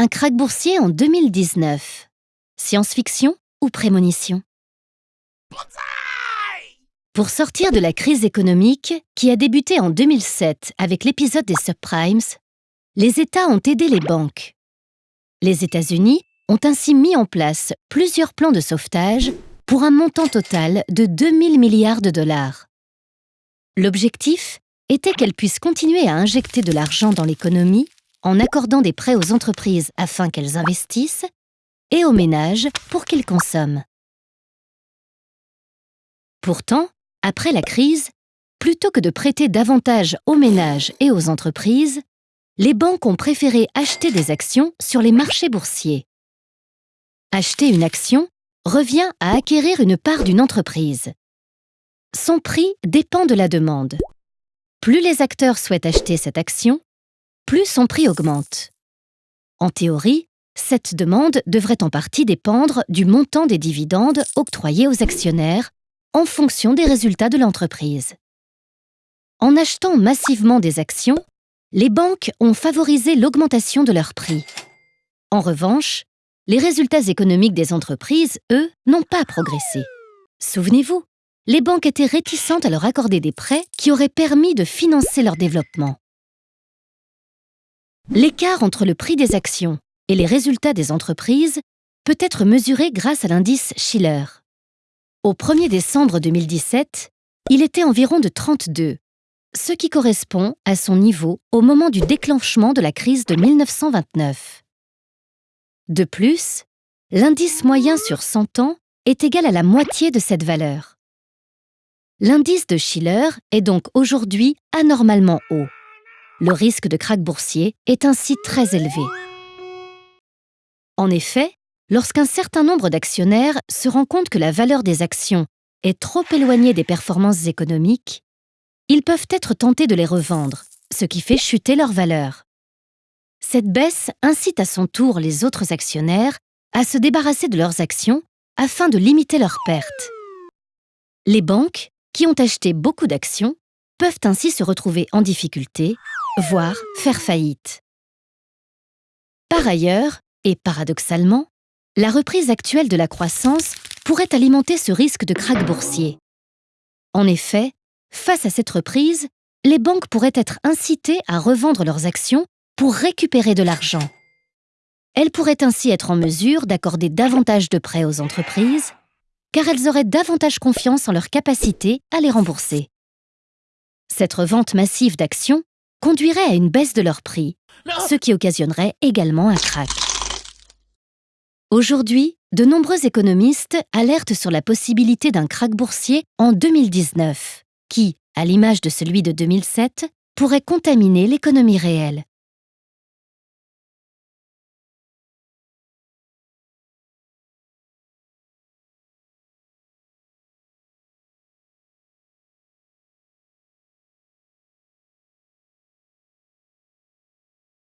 un krach boursier en 2019. Science-fiction ou prémonition? Pour sortir de la crise économique qui a débuté en 2007 avec l'épisode des subprimes, les États ont aidé les banques. Les États-Unis ont ainsi mis en place plusieurs plans de sauvetage pour un montant total de 2000 milliards de dollars. L'objectif était qu'elles puissent continuer à injecter de l'argent dans l'économie en accordant des prêts aux entreprises afin qu'elles investissent et aux ménages pour qu'ils consomment. Pourtant, après la crise, plutôt que de prêter davantage aux ménages et aux entreprises, les banques ont préféré acheter des actions sur les marchés boursiers. Acheter une action revient à acquérir une part d'une entreprise. Son prix dépend de la demande. Plus les acteurs souhaitent acheter cette action, plus son prix augmente. En théorie, cette demande devrait en partie dépendre du montant des dividendes octroyés aux actionnaires en fonction des résultats de l'entreprise. En achetant massivement des actions, les banques ont favorisé l'augmentation de leur prix. En revanche, les résultats économiques des entreprises, eux, n'ont pas progressé. Souvenez-vous, les banques étaient réticentes à leur accorder des prêts qui auraient permis de financer leur développement. L'écart entre le prix des actions et les résultats des entreprises peut être mesuré grâce à l'indice Schiller. Au 1er décembre 2017, il était environ de 32, ce qui correspond à son niveau au moment du déclenchement de la crise de 1929. De plus, l'indice moyen sur 100 ans est égal à la moitié de cette valeur. L'indice de Schiller est donc aujourd'hui anormalement haut. Le risque de krach boursier est ainsi très élevé. En effet, lorsqu'un certain nombre d'actionnaires se rend compte que la valeur des actions est trop éloignée des performances économiques, ils peuvent être tentés de les revendre, ce qui fait chuter leur valeur. Cette baisse incite à son tour les autres actionnaires à se débarrasser de leurs actions afin de limiter leurs pertes. Les banques, qui ont acheté beaucoup d'actions, peuvent ainsi se retrouver en difficulté voire faire faillite. Par ailleurs, et paradoxalement, la reprise actuelle de la croissance pourrait alimenter ce risque de krach boursier. En effet, face à cette reprise, les banques pourraient être incitées à revendre leurs actions pour récupérer de l'argent. Elles pourraient ainsi être en mesure d'accorder davantage de prêts aux entreprises, car elles auraient davantage confiance en leur capacité à les rembourser. Cette revente massive d'actions conduirait à une baisse de leur prix, ce qui occasionnerait également un krach. Aujourd'hui, de nombreux économistes alertent sur la possibilité d'un krach boursier en 2019, qui, à l'image de celui de 2007, pourrait contaminer l'économie réelle.